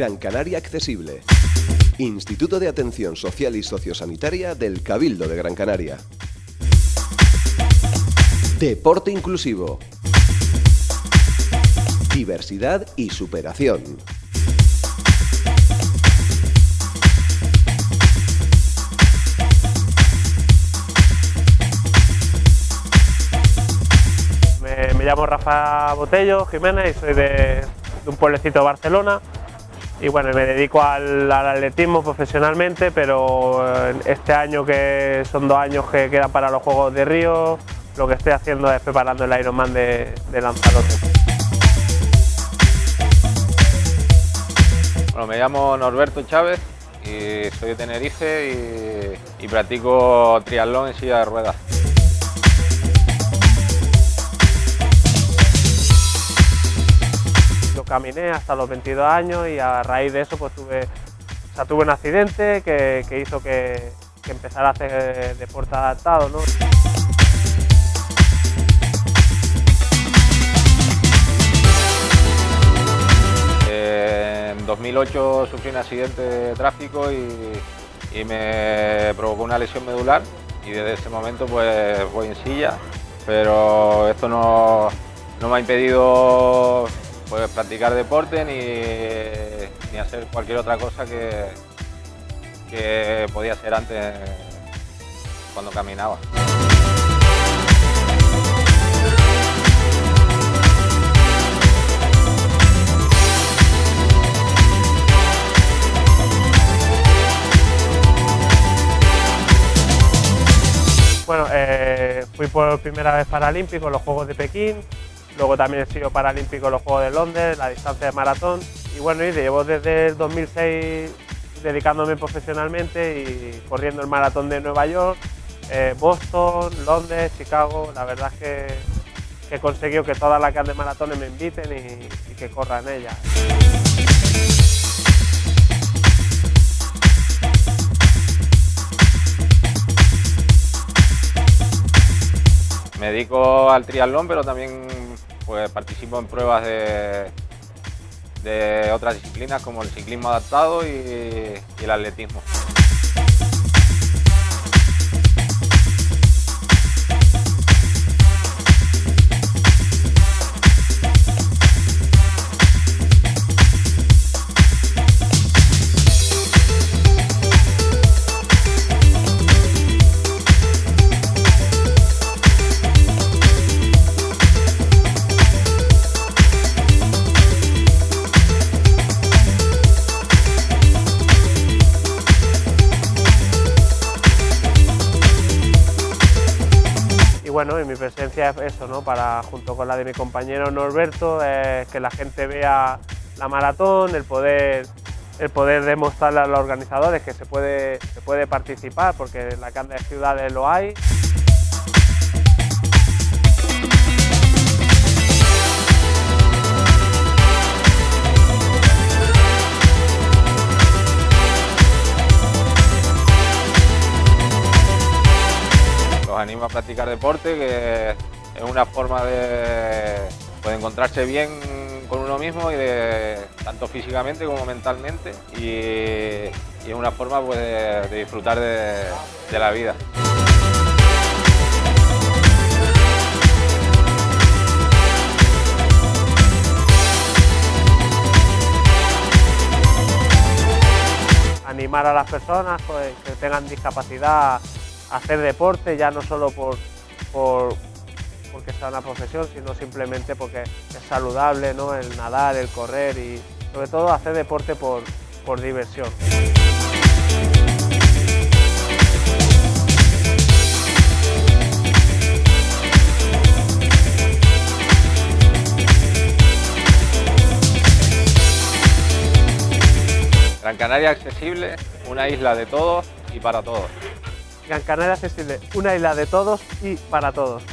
Gran Canaria Accesible. Instituto de Atención Social y Sociosanitaria del Cabildo de Gran Canaria. Deporte inclusivo. Diversidad y superación. Me, llamo Rafa Botello Jiménez y soy de, un pueblecito de Barcelona y bueno, me dedico al, atletismo profesionalmente, pero eh, este año que son dos años que quedan para los Juegos de Río, lo que estoy haciendo es preparando el Ironman de, de Lanzarote. Bueno, me llamo Norberto Chávez y soy de Tenerife y, y practico triatlón en silla de ruedas. Caminé hasta los 22 años y a raíz de eso pues tuve, tuve un accidente que, hizo que, empezara a hacer deporte adaptado. En 2008 sufrí un accidente de tráfico y, me provocó una lesión medular y desde ese momento pues voy en silla, pero esto no, no me ha impedido pues, practicar deporte ni, hacer cualquier otra cosa que, que podía hacer antes cuando caminaba. Bueno, eh, fui por primera vez paralímpico en los Juegos de Pekín, Luego también he sido paralímpico en los Juegos de Londres, la distancia de maratón. Y bueno, llevo desde el 2006 dedicándome profesionalmente y corriendo el maratón de Nueva York, eh, Boston, Londres, Chicago. La verdad es que, he conseguido que todas las grandes maratones me inviten y, y que corran ellas. Me dedico al triatlón, pero también pues participo en pruebas de, de otras disciplinas como el ciclismo adaptado y el atletismo. Bueno, y mi presencia es eso, ¿no? Para, junto con la de mi compañero Norberto, que la gente vea la maratón, el poder, el poder demostrarle a los organizadores que se puede, se puede participar, porque en las grandes ciudades lo hay. Practicar deporte, que es una forma de, pues, encontrarse bien con uno mismo, y de, tanto físicamente como mentalmente, y, es una forma pues, de, disfrutar de, de la vida. animar a las personas pues, que tengan discapacidad hacer deporte, ya no solo por, porque sea una profesión, sino simplemente porque es saludable, ¿no? el nadar, el correr y sobre todo hacer deporte por, por diversión. Gran Canaria accesible, una isla de todos y para todos. Gran Canaria accesible, una isla de todos y para todos.